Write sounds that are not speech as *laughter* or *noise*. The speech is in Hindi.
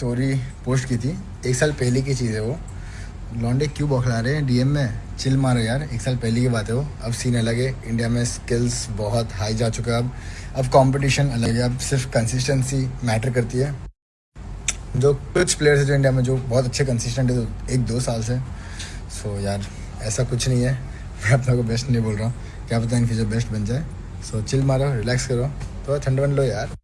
स्टोरी पोस्ट की थी। एक साल पहले की चीज़ है वो। लॉन्डे क्यों बौखला रहे हैं? डीएम में चिल मारो यार। एक साल पहले की बात है वो। अब सीन अलग है। इंडिया में स्किल्स बहुत हाई जा चुका है अब। अब कंपटीशन अलग है। अब सिर्फ़ कंसिस्टेंसी मैटर करती है। जो कुछ प्लेयर्स है जो इंडिया में, जो बहुत अच्छे कंसिस्टेंट है तो एक दो साल से। सो यार, ऐसा कुछ नहीं है। *laughs* मैं अपना को बेस्ट नहीं बोल रहा हूँ। क्या पता इन फ्यूचर बेस्ट बन जाए। सो चिल मारो रिलैक्स करो। तो ठंड बन लो यार।